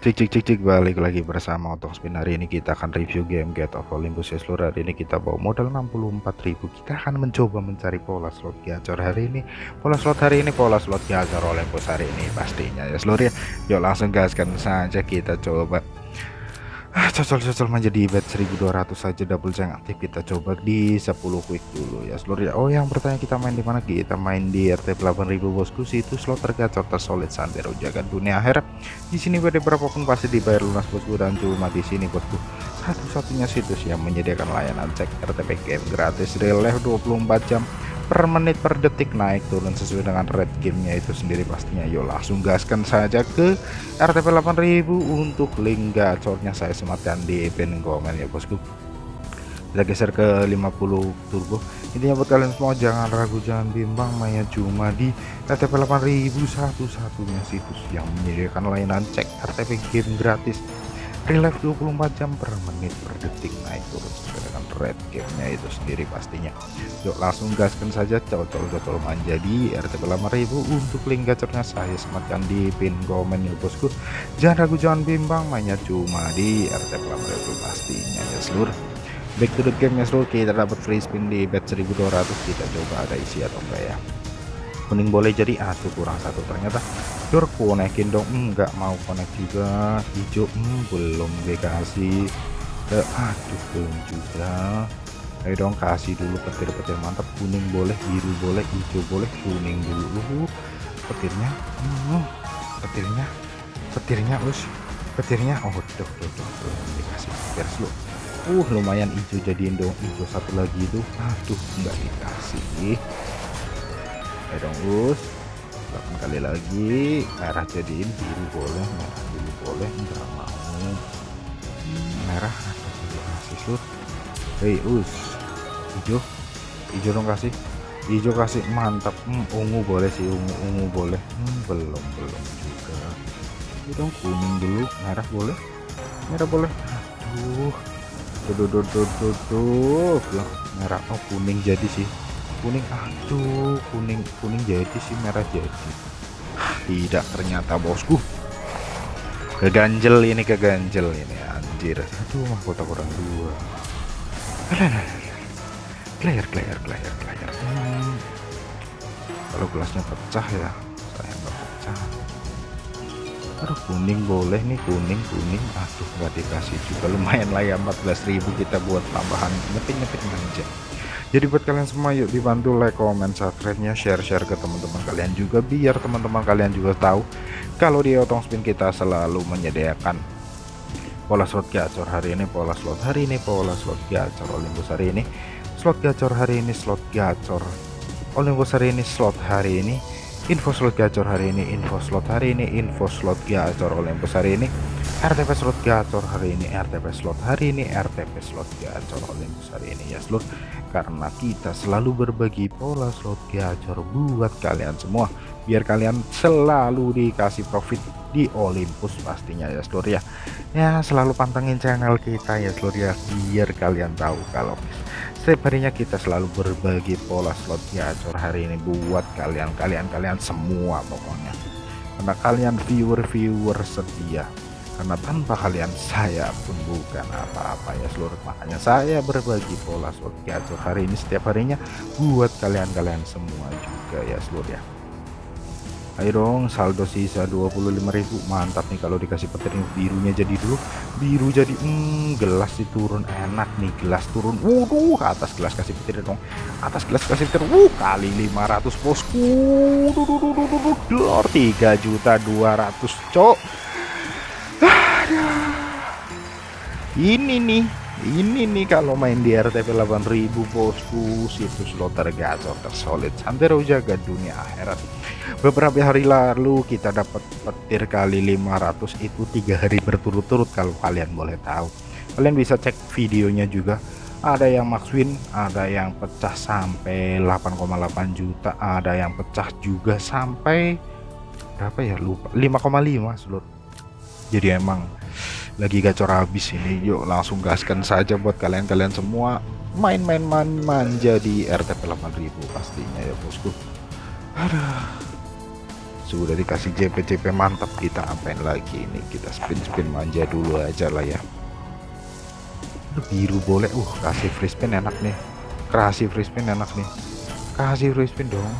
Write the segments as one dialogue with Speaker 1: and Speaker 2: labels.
Speaker 1: Cik cik cik cik balik lagi bersama Otong Spin. Hari ini kita akan review game Get of Olympus. Ya seluruh hari ini kita bawa modal 64.000 kita akan mencoba mencari pola slot gacor hari ini. Pola slot hari ini pola slot gacor Olympus hari ini pastinya. Ya seluruh ya. Yuk langsung gaskan saja kita coba ah, cocol-cocol menjadi bet 1200 saja double jang aktif. Kita coba di 10 quick dulu ya seluruh ya. Oh yang bertanya kita main di mana? Kita main di RT 8000 bosku. Situ slot tergacor tersolid santero jaga dunia akhirat. Di sini pada berapapun pasti dibayar lunas bosku. Dan cuma di sini bosku. Satu-satunya situs yang menyediakan layanan cek RTP game gratis. Real life 24 jam per menit per detik naik turun sesuai dengan rate gamenya itu sendiri pastinya. Yuk langsung gaskan saja ke RTP 8000 untuk link gacornya saya sematkan di pin komen ya bosku. Kita geser ke 50 turbo. Intinya buat kalian semua jangan ragu jangan bimbang Maya cuma di RTP 8000 satu-satunya situs yang menyediakan layanan cek RTP game gratis life 24 jam per menit per detik. Naik turun sesuai dengan red gamenya itu sendiri pastinya. Yuk langsung gaskan saja cocol-cocol manja di RTP 8000 untuk link gacornya saya sematkan di pin komen ya bosku. Jangan ragu jangan bimbang mainnya cuma di RTP 8000 pastinya ya seluruh. Back to the game ya seluruh. Kita dapat free spin di bet 1200 kita coba ada isi atau enggak ya kuning boleh jadi aduh kurang satu. Ternyata Dur konekin dong. Enggak mau connect juga. Hijau hmm, belum dikasih. Eh, aduh belum juga. Ayo dong kasih dulu petir-petir mantap. Kuning boleh biru boleh hijau boleh kuning dulu. Petirnya hmm, petirnya petirnya us petirnya. Oh tuh tuh, tuh. dikasih petir slow uh lumayan hijau jadiin dong. Hijau satu lagi itu. Aduh enggak dikasih ayo dong us. 8 kali lagi. Merah jadiin biru boleh merah dulu boleh. Enggak mau. Merah kasih sur. Hei us. Hijau hijau dong kasih. Hijau kasih mantap. Hmm, ungu boleh sih ungu ungu boleh. Hmm, belum belum juga. Dong kuning dulu. Merah boleh. Merah boleh. Aduh. Tuh tuh tuh tuh tuh merah. Oh kuning jadi sih kuning aduh kuning kuning jadi sih merah jadi. Tidak ternyata bosku. Keganjel ini keganjel ini anjir. Aduh mahkota kurang dua. Player player player player hmm. kalau gelasnya pecah ya saya nggak pecah. Aduh kuning boleh nih kuning kuning. Aduh nggak dikasih juga. Lumayan lah ya 14.000 kita buat tambahan. Nyepit nyepit manja jadi buat kalian semua yuk dibantu like comment subscribe nya share share ke teman-teman kalian juga biar teman-teman kalian juga tahu kalau di otong spin kita selalu menyediakan pola slot gacor hari ini pola slot hari ini pola slot gacor Olympus hari ini. Slot gacor hari ini slot gacor Olympus hari ini slot hari ini info slot gacor hari ini info slot hari ini info slot gacor Olympus hari ini RTP slot gacor hari ini RTP slot hari ini RTP slot gacor Olympus hari ini. Ya seluruh karena kita selalu berbagi pola slot gacor buat kalian semua biar kalian selalu dikasih profit di Olympus pastinya ya seluruh ya. Ya selalu pantengin channel kita ya seluruh ya biar kalian tahu kalau setiap harinya kita selalu berbagi pola slot gacor hari ini buat kalian kalian kalian semua pokoknya. Karena kalian viewer-viewer setia. Karena tanpa kalian saya pun bukan apa-apa ya seluruh makanya saya berbagi pola slot gacor hari ini setiap harinya buat kalian-kalian semua juga ya seluruh ya ayo dong saldo sisa 25.000 mantap nih kalau dikasih petir birunya jadi dulu. Biru jadi hmm, gelas diturun enak nih gelas turun. Waduh atas gelas kasih petir dong. Atas gelas kasih petir. Wuh kali 500 bosku. Duh, 3 juta 200 cok. Ini nih ini nih kalau main di RTP 8000 bosku. Situs slot tergacor tersolid. Santero jaga dunia akhirat beberapa hari lalu kita dapat petir kali 500 itu tiga hari berturut-turut kalau kalian boleh tahu. Kalian bisa cek videonya juga. Ada yang max win ada yang pecah sampai 8,8 juta ada yang pecah juga sampai berapa ya lupa 5,5 seluruh jadi emang lagi gacor habis ini. Yuk langsung gaskan saja buat kalian-kalian semua. Main-main man manja di RTP 8000 pastinya ya bosku. Aduh sudah dikasih JP JP mantap kita apain lagi ini? Kita spin spin manja dulu aja lah ya. Biru boleh. Uh kasih free spin enak nih. Kasih free spin enak nih. Kasih free spin dong.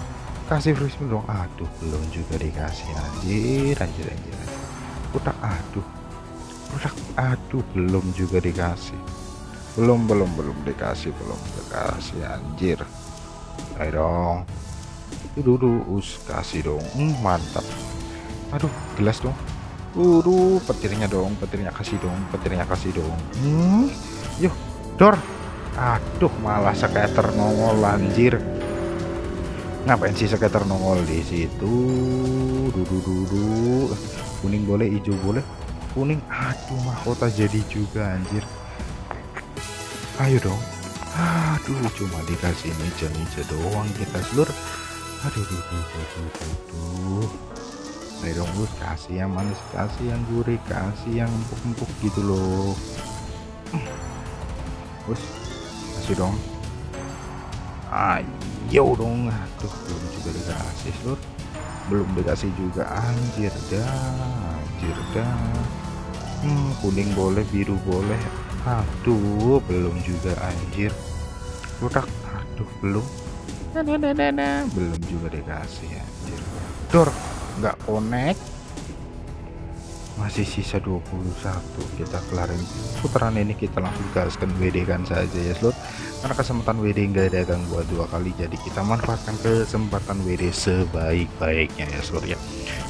Speaker 1: Kasih free spin dong. Aduh belum juga dikasih. Anjir anjir anjir. Udah aduh. Udah aduh belum juga dikasih. Belum belum belum dikasih belum dikasih. Anjir. Ayo dong dulu us kasih dong. Hmm, mantap. Aduh gelas dong. Uru petirnya dong petirnya kasih dong petirnya kasih dong. Hmm, yuk dor. Aduh malah skater nongol anjir. Ngapain sih skater nongol di situ? Dudu dudu kuning boleh hijau boleh. Kuning aduh mahkota jadi juga anjir. Ayo dong. Aduh cuma dikasih meja-meja doang kita seluruh aduh duh, duh, duh, duh, duh, duh. ayo dong bos kasih yang manis kasih yang gurih kasih yang empuk-empuk gitu loh. Bos kasih dong. Ayo dong. Aduh belum juga dikasih seluruh belum dikasih juga. Anjir dah anjir dah. Hmm, kuning boleh biru boleh. Aduh belum juga anjir. Rudak aduh belum belum juga dikasih anjir. Dor nggak connect. Masih sisa 21 kita kelarin. Putaran ini kita langsung gaskan WD kan saja ya slot. Karena kesempatan WD enggak datang buat dua kali jadi kita manfaatkan kesempatan WD sebaik-baiknya ya slot ya.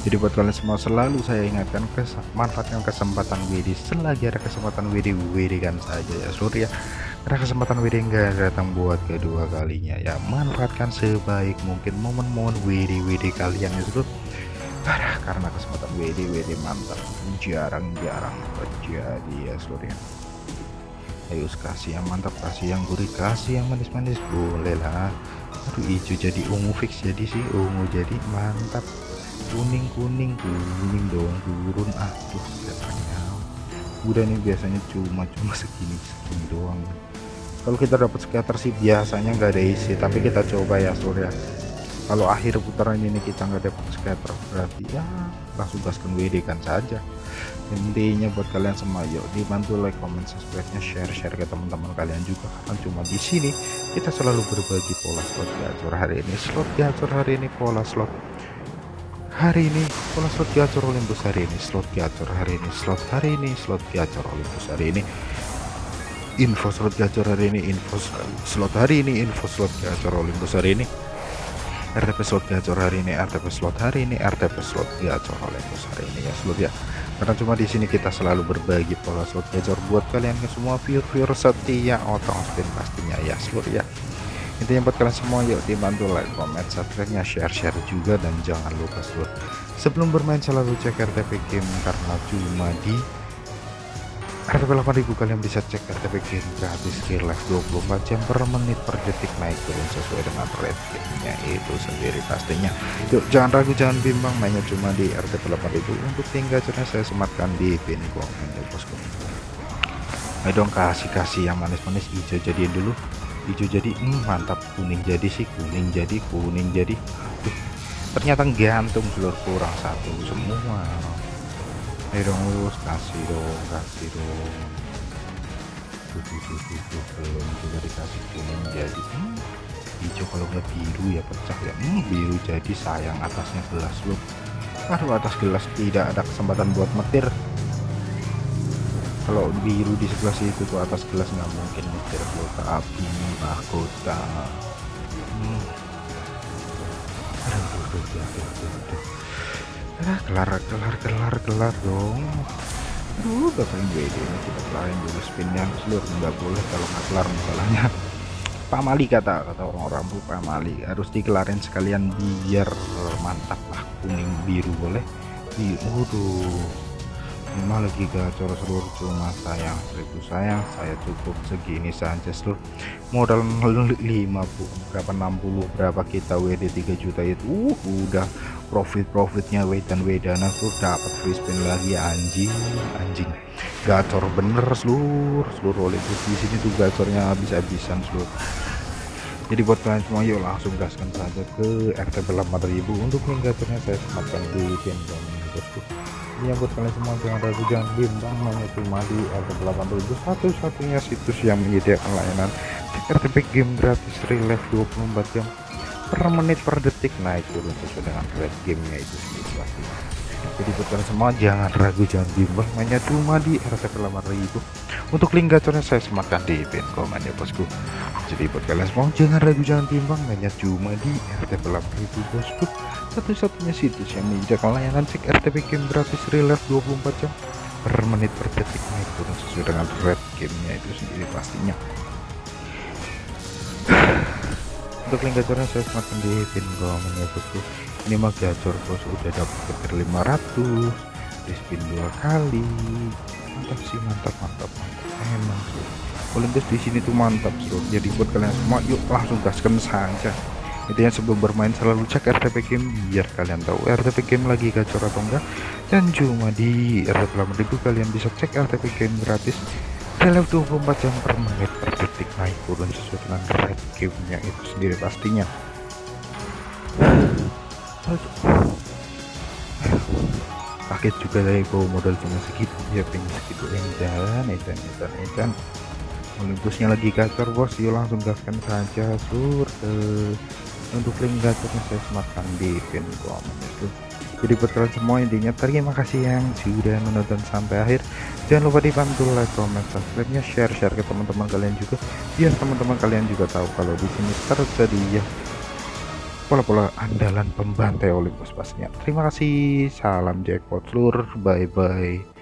Speaker 1: Jadi buat kalian semua selalu saya ingatkan kes manfaatkan kesempatan WD selagi ada kesempatan WD WD kan saja ya slot ya karena kesempatan WD enggak datang buat kedua kalinya ya. Manfaatkan sebaik mungkin momen-momen WD WD kalian ya slot parah karena kesempatan WD WD mantap. Jarang-jarang terjadi ya seluruh ya. Ayo kasih yang mantap kasih yang gurih kasih yang manis-manis. Boleh lah. Aduh hijau jadi ungu fix jadi sih. Ungu jadi mantap. Kuning kuning kuning dong turun. Aduh katanya udah nih biasanya cuma cuma segini segini doang kalau kita dapat scatter sih biasanya nggak ada isi. Tapi kita coba ya seluruh ya kalau akhir putaran ini kita nggak dapat scatter berarti ya langsung gaskan WD kan saja. Intinya buat kalian semua yuk dibantu like comment subscribe nya share share ke teman-teman kalian juga. Kan cuma di sini kita selalu berbagi pola slot gacor hari ini. Slot gacor hari ini pola slot hari ini pola slot gacor Olympus hari ini. Slot gacor hari ini slot hari ini slot gacor Olympus hari ini info slot gacor hari ini info slot hari ini info slot gacor Olympus hari ini. RTP slot gacor hari ini RTP slot hari ini RTP slot gacor bos hari ini ya slot ya. Karena cuma di sini kita selalu berbagi pola slot gacor buat kalian ke semua viewer-viewer setia otong spin pastinya ya slot ya. Intinya buat kalian semua yuk dibantu like comment subscribe nya share share juga dan jangan lupa slot. Sebelum bermain selalu cek RTP game karena cuma di RTP 8000 kalian bisa cek RTP game gratis skill live 24 jam per menit per detik naik turun sesuai dengan ratingnya itu sendiri pastinya. Yuk jangan ragu jangan bimbang mainnya cuma di RTP 8000 untuk tinggal caranya saya sematkan di pin komen ya bosku ayo dong kasih-kasih yang manis-manis. Hijau jadiin dulu. Hijau jadi hmm, mantap. Kuning jadi sih kuning jadi kuning jadi. Ternyata gantung seluruh kurang satu. Semua dong lurus kasih dong kasih dong tuh, tuh, tuh, belum juga dikasih kuning jadi hmm, hijau kalau nggak biru ya pecah ya hmm, biru jadi sayang atasnya gelas loh aduh atas gelas tidak ada kesempatan buat metir kalau biru di sebelah situ tuh atas gelas nggak mungkin metir kota api mahkota hmm. aduh, aduh, aduh, aduh, aduh, aduh ah kelar kelar kelar kelar dong. Aduh ngapain WD ini kita kelarin dulu spinnya. Seluruh nggak boleh kalau nggak kelar masalahnya. Pamali kata kata orang-orang bu pamali harus dikelarin sekalian biar mantap lah kuning biru boleh? Di waduh. Lagi gacor seluruh cuma sayang seribu sayang. Saya cukup segini saja seluruh. Modal 5 bu berapa 60 berapa kita WD 3 juta itu? Uh, udah profit-profitnya W dan Wedana tuh dapat free spin lagi anjing anjing. Gacor bener seluruh seluruh oleh di sini tuh gacornya habis-habisan seluruh. Jadi buat kalian semua yuk langsung gaskan saja ke RTP 8000 untuk link gacornya saya sematkan di pin bosku ini yang buat kalian semua jangan ragu jangan bimbang hanya cuma di RTP 8000 satu-satunya situs yang menyediakan layanan. RTP game gratis relive 24 jam per menit per detik. Naik turun sesuai dengan rate gamenya itu sendiri pasti. Jadi buat kalian semua jangan ragu jangan bimbang. Mainnya cuma di RTP 8000 untuk link gacornya saya sematkan di pin komen ya bosku. Jadi buat kalian semua jangan ragu jangan bimbang. Mainnya cuma di RTP 8000 bosku. Satu-satunya situs yang menyediakan layanan cek RTP game gratis relive 24 jam per menit per detik. Naik turun sesuai dengan rate gamenya itu sendiri pastinya untuk link gacornya saya semakin di pin komen ya bosku ini mah gacor bos udah dapat petir 500 di spin dua kali. Mantap sih mantap mantap mantap. Emang sih. Olympus di sini tuh mantap bro. Jadi buat kalian semua yuk langsung gaskan saja. Intinya sebelum bermain selalu cek RTP game biar kalian tahu RTP game lagi gacor atau enggak. Dan cuma di RTP 8000 kalian bisa cek RTP game gratis dalam 24 jam per menit per detik naik turun sesuai dengan rate gamenya itu sendiri pastinya. Kaget juga dari bawa modal cuma segitu. Ya pengen segitu edan edan edan edan Olympusnya lagi gacor bos. Yuk langsung gaskan saja sur untuk link gacornya saya sematkan di pin komen itu jadi buat kalian semua intinya. Terima kasih yang sudah menonton sampai akhir. Jangan lupa dibantu like comment subscribe nya share share ke teman-teman kalian juga. Biar teman-teman kalian juga tahu kalau di sini tersedia pola-pola andalan pembantai Olympus pastinya terima kasih. Salam jackpot seluruh. Bye bye